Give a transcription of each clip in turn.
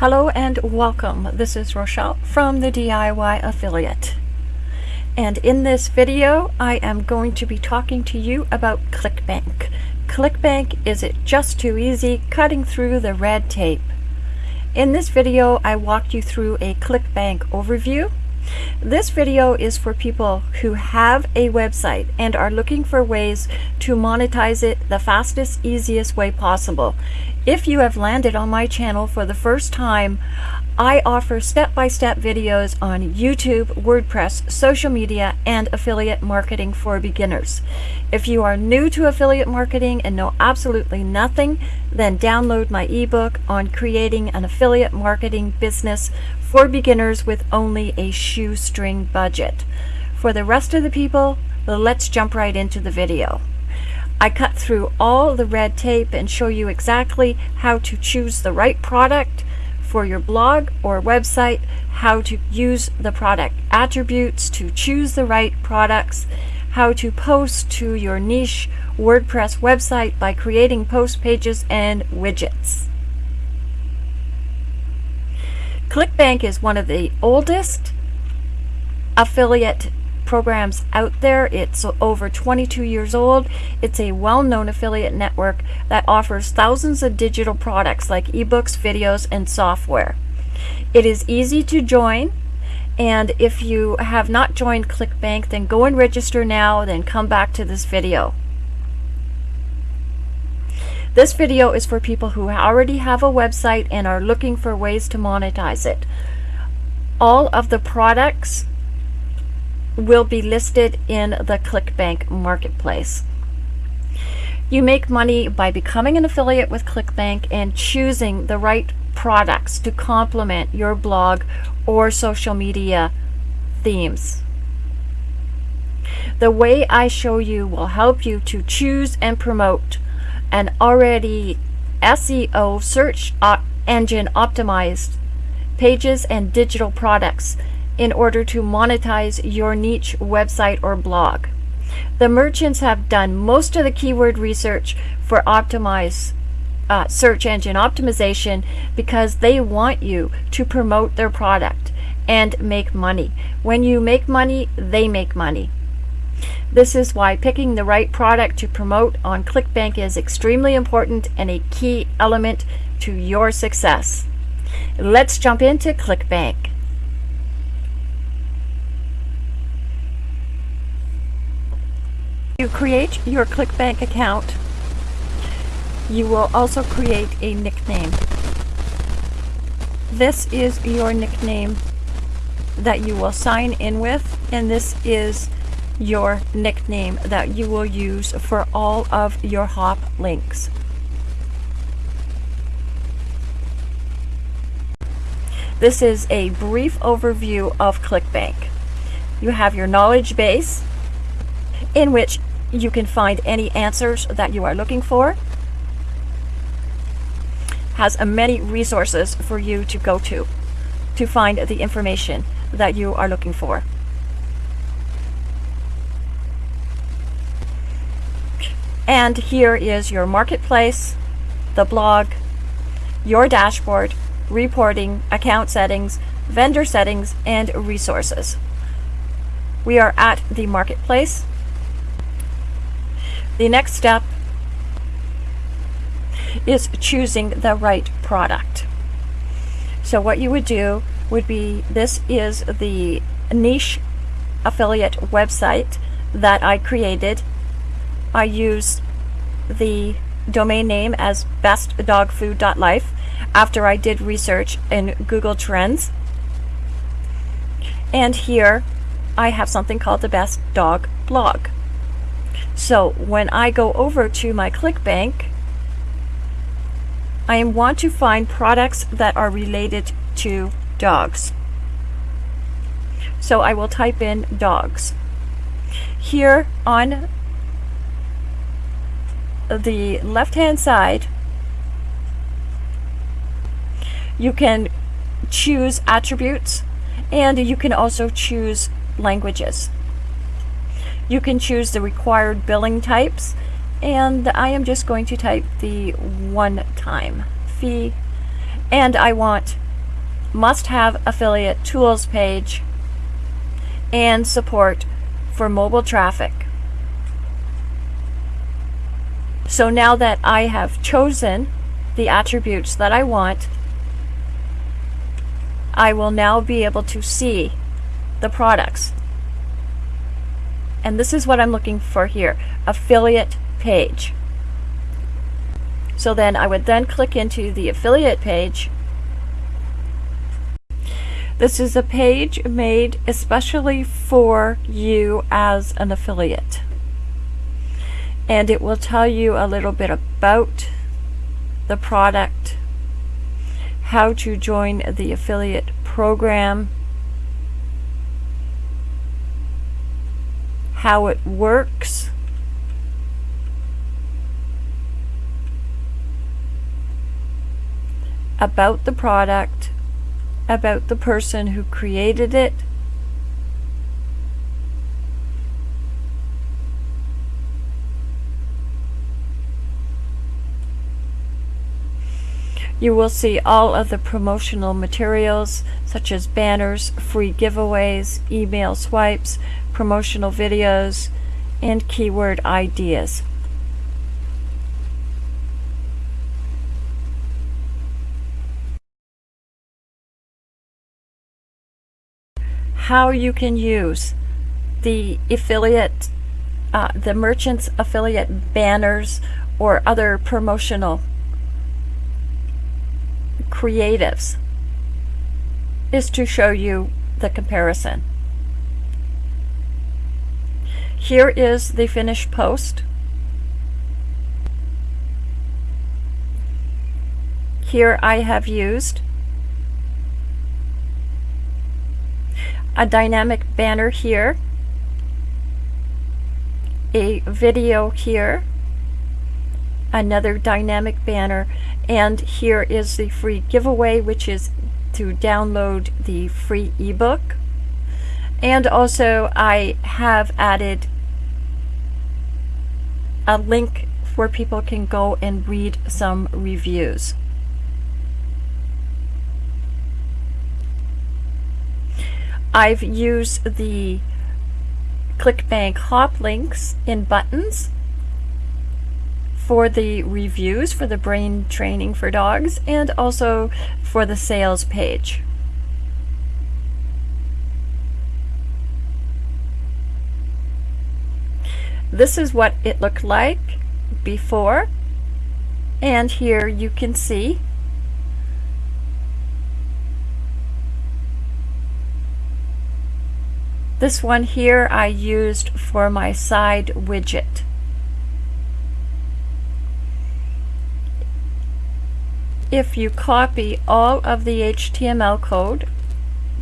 Hello and welcome. This is Rochelle from the DIY Affiliate. And in this video, I am going to be talking to you about ClickBank. ClickBank is it just too easy cutting through the red tape. In this video, I walked you through a ClickBank overview. This video is for people who have a website and are looking for ways to monetize it the fastest, easiest way possible. If you have landed on my channel for the first time, I offer step-by-step -step videos on YouTube, WordPress, social media, and affiliate marketing for beginners. If you are new to affiliate marketing and know absolutely nothing, then download my ebook on creating an affiliate marketing business for beginners with only a shoestring budget. For the rest of the people, let's jump right into the video. I cut through all the red tape and show you exactly how to choose the right product for your blog or website, how to use the product attributes to choose the right products, how to post to your niche WordPress website by creating post pages and widgets. ClickBank is one of the oldest affiliate programs out there. It's over 22 years old. It's a well-known affiliate network that offers thousands of digital products like ebooks, videos, and software. It is easy to join. And if you have not joined ClickBank, then go and register now, then come back to this video. This video is for people who already have a website and are looking for ways to monetize it. All of the products will be listed in the ClickBank marketplace. You make money by becoming an affiliate with ClickBank and choosing the right products to complement your blog or social media themes. The way I show you will help you to choose and promote an already SEO search engine optimized pages and digital products in order to monetize your niche website or blog. The merchants have done most of the keyword research for optimize uh, search engine optimization because they want you to promote their product and make money. When you make money, they make money. This is why picking the right product to promote on ClickBank is extremely important and a key element to your success. Let's jump into ClickBank. You create your ClickBank account, you will also create a nickname. This is your nickname that you will sign in with, and this is your nickname that you will use for all of your hop links. This is a brief overview of ClickBank. You have your knowledge base in which you can find any answers that you are looking for. Has many resources for you to go to to find the information that you are looking for. And here is your marketplace, the blog, your dashboard, reporting, account settings, vendor settings, and resources. We are at the marketplace. The next step is choosing the right product. So what you would do would be, this is the niche affiliate website that I created. I use the domain name as bestdogfood.life after I did research in Google Trends. And here I have something called the Best Dog Blog. So when I go over to my ClickBank, I want to find products that are related to dogs. So I will type in dogs. Here on the left hand side, you can choose attributes and you can also choose languages. You can choose the required billing types and I am just going to type the one-time fee and I want must have affiliate tools page and support for mobile traffic. So now that I have chosen the attributes that I want, I will now be able to see the products. And this is what I'm looking for here, affiliate page. So then I would then click into the affiliate page. This is a page made especially for you as an affiliate. And it will tell you a little bit about the product, how to join the affiliate program, how it works, about the product, about the person who created it, You will see all of the promotional materials such as banners, free giveaways, email swipes, promotional videos, and keyword ideas. How you can use the affiliate, uh, the merchant's affiliate banners or other promotional creatives is to show you the comparison. Here is the finished post. Here I have used a dynamic banner here, a video here, another dynamic banner and here is the free giveaway which is to download the free ebook and also I have added a link where people can go and read some reviews. I've used the ClickBank hop links in buttons for the reviews for the brain training for dogs and also for the sales page. This is what it looked like before and here you can see This one here I used for my side widget. If you copy all of the HTML code,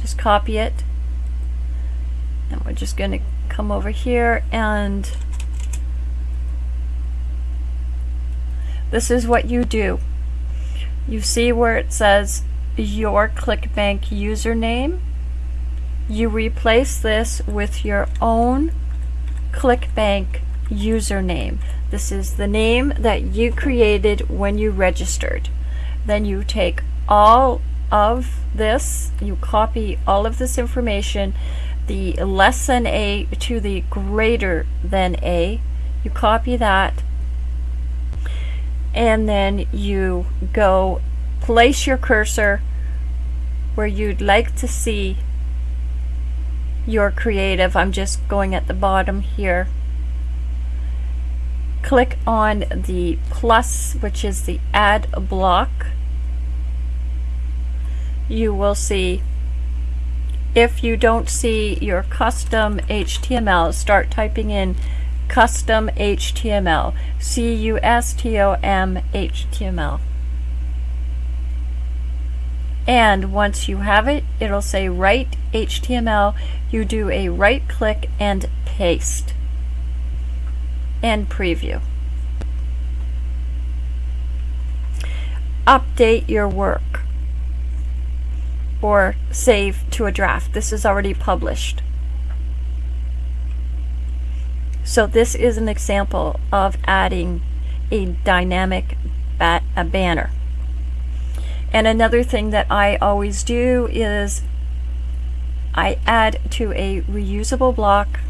just copy it, and we're just going to come over here and this is what you do. You see where it says your ClickBank username. You replace this with your own ClickBank username. This is the name that you created when you registered. Then you take all of this, you copy all of this information, the less than A to the greater than A, you copy that, and then you go place your cursor where you'd like to see your creative. I'm just going at the bottom here. Click on the plus, which is the add block you will see if you don't see your custom HTML, start typing in custom HTML, C-U-S-T-O-M HTML. And once you have it, it'll say write HTML. You do a right click and paste and preview. Update your work or save to a draft. This is already published. So this is an example of adding a dynamic a banner. And another thing that I always do is I add to a reusable block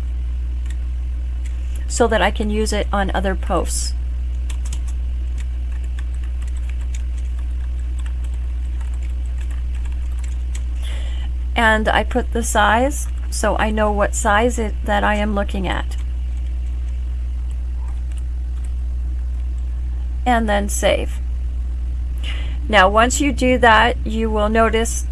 so that I can use it on other posts. And I put the size so I know what size it, that I am looking at. And then save. Now once you do that, you will notice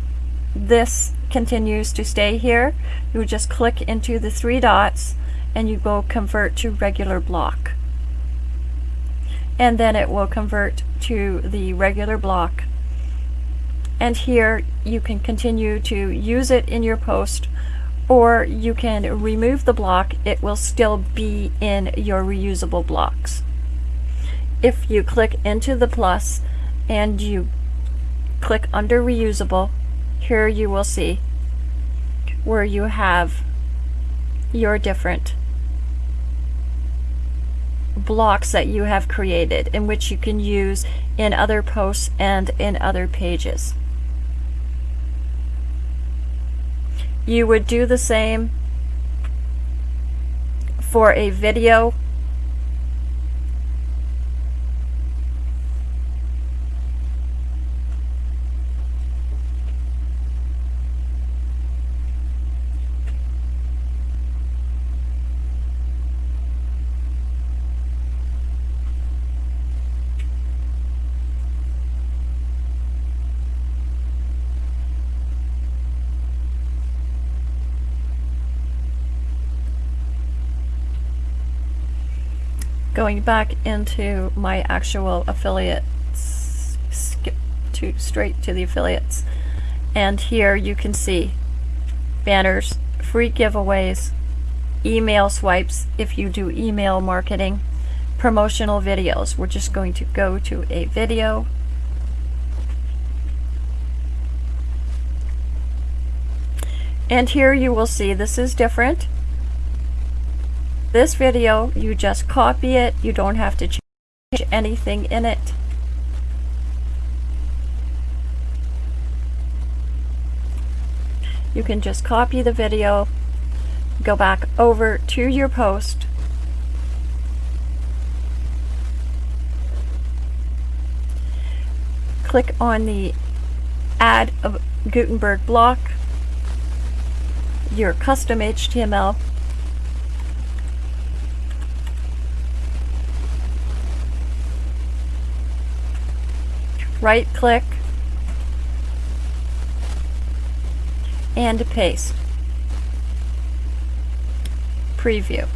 this continues to stay here. You just click into the three dots and you go convert to regular block. And then it will convert to the regular block. And here you can continue to use it in your post or you can remove the block. It will still be in your reusable blocks. If you click into the plus and you click under reusable, here you will see where you have your different blocks that you have created in which you can use in other posts and in other pages. You would do the same for a video going back into my actual affiliates, skip to straight to the affiliates. And here you can see banners, free giveaways, email swipes if you do email marketing, promotional videos. We're just going to go to a video. And here you will see this is different this video, you just copy it. You don't have to change anything in it. You can just copy the video, go back over to your post, click on the add Gutenberg block, your custom HTML, right click and paste. Preview.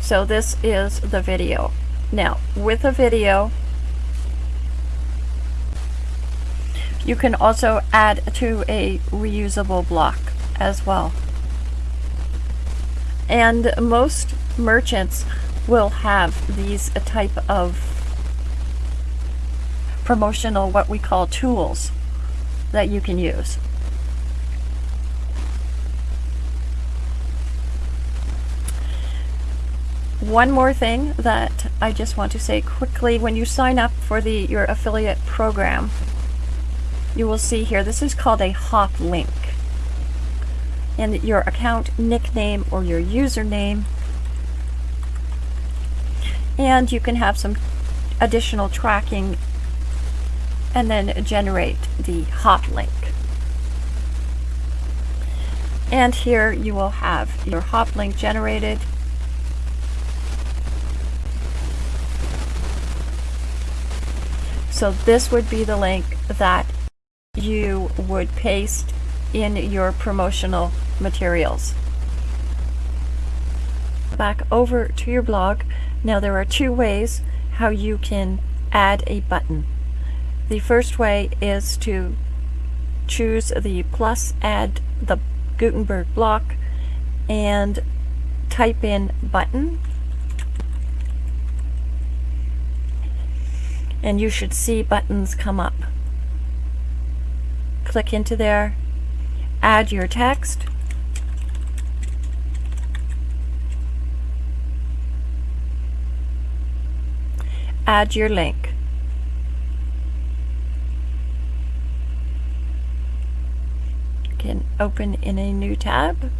So this is the video. Now, with a video, you can also add to a reusable block as well. And most merchants will have these a type of promotional what we call tools that you can use. One more thing that I just want to say quickly, when you sign up for the your affiliate program, you will see here, this is called a hop link. And your account nickname or your username and you can have some additional tracking and then generate the hop link. And here you will have your hop link generated. So this would be the link that you would paste in your promotional materials. Back over to your blog. Now there are two ways how you can add a button. The first way is to choose the plus add the Gutenberg block and type in button and you should see buttons come up. Click into there, add your text, add your link. You can open in a new tab.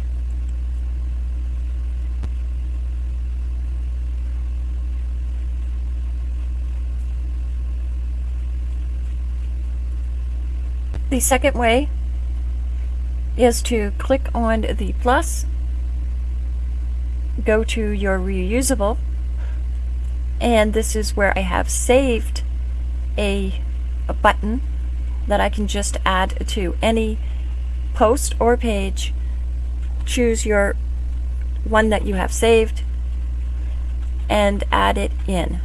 The second way is to click on the plus, go to your reusable, and this is where I have saved a, a button that I can just add to any post or page. Choose your one that you have saved and add it in.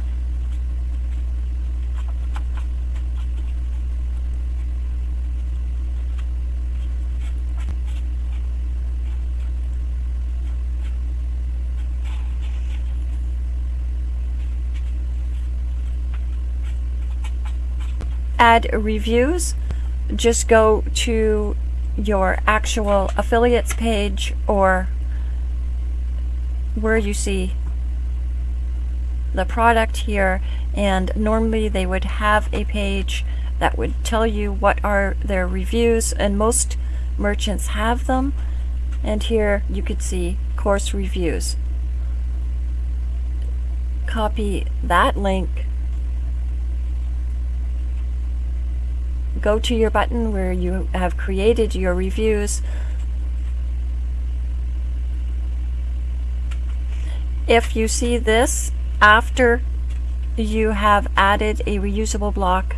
Add reviews, just go to your actual affiliates page or where you see the product here. And normally they would have a page that would tell you what are their reviews and most merchants have them. And here you could see course reviews. Copy that link go to your button where you have created your reviews. If you see this after you have added a reusable block,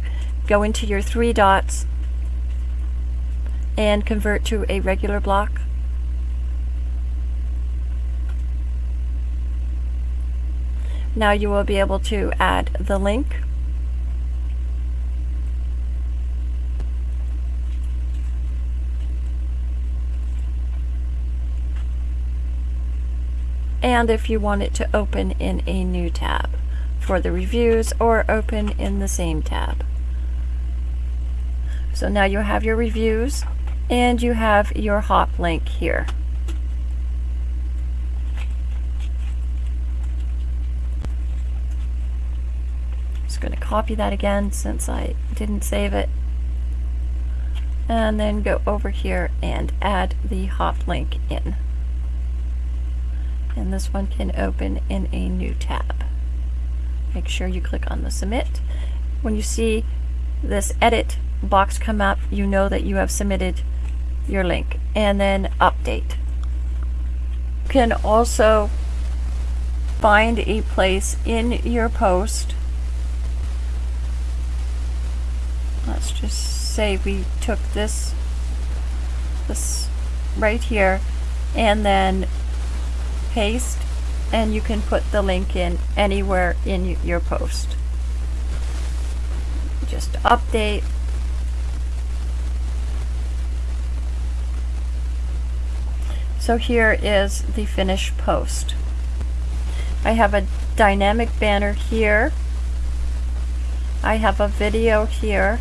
go into your three dots and convert to a regular block. Now you will be able to add the link and if you want it to open in a new tab for the reviews or open in the same tab. So now you have your reviews and you have your hop link here. Just going to copy that again since I didn't save it. And then go over here and add the hop link in and this one can open in a new tab. Make sure you click on the submit. When you see this edit box come up, you know that you have submitted your link and then update. You can also find a place in your post. Let's just say we took this this right here and then paste and you can put the link in anywhere in your post. Just update. So here is the finished post. I have a dynamic banner here. I have a video here.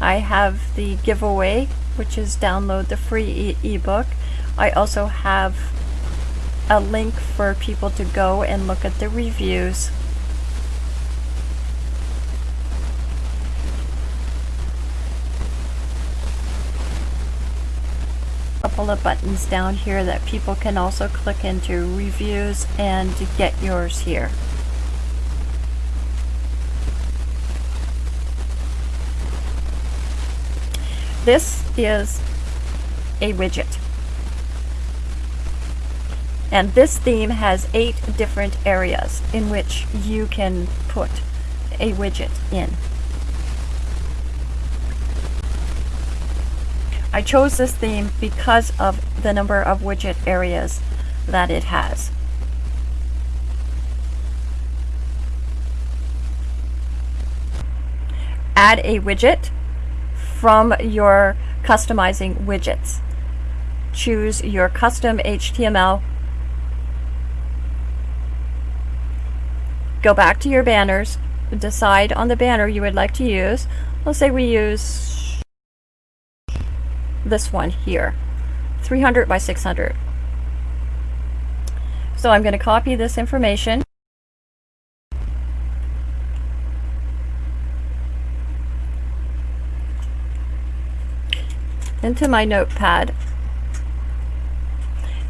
I have the giveaway, which is download the free ebook. I also have a link for people to go and look at the reviews. A couple of buttons down here that people can also click into reviews and get yours here. This is a widget. And this theme has eight different areas in which you can put a widget in. I chose this theme because of the number of widget areas that it has. Add a widget from your customizing widgets. Choose your custom HTML go back to your banners, decide on the banner you would like to use. Let's say we use this one here, 300 by 600. So I'm going to copy this information. into my notepad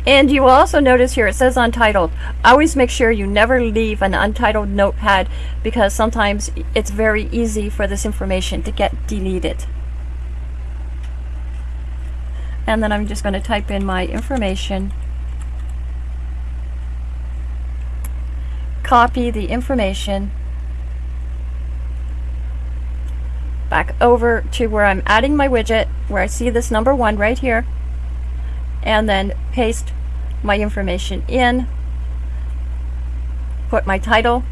and you will also notice here it says untitled. Always make sure you never leave an untitled notepad because sometimes it's very easy for this information to get deleted. And then I'm just going to type in my information. Copy the information back over to where I'm adding my widget, where I see this number one right here, and then paste my information in, put my title,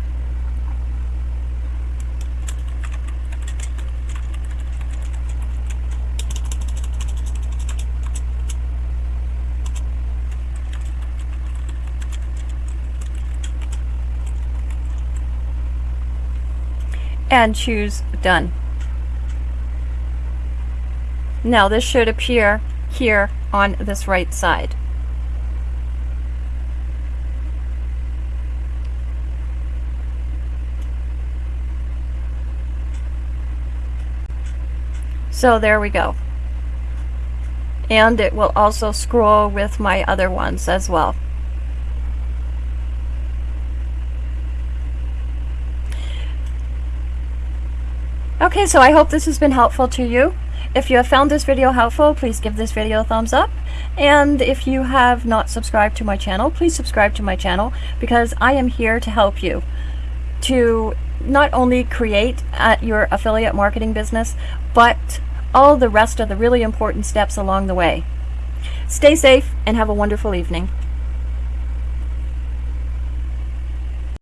and choose done. Now this should appear here on this right side. So there we go. And it will also scroll with my other ones as well. Okay, so I hope this has been helpful to you. If you have found this video helpful, please give this video a thumbs up. And if you have not subscribed to my channel, please subscribe to my channel because I am here to help you to not only create uh, your affiliate marketing business, but all the rest of the really important steps along the way. Stay safe and have a wonderful evening.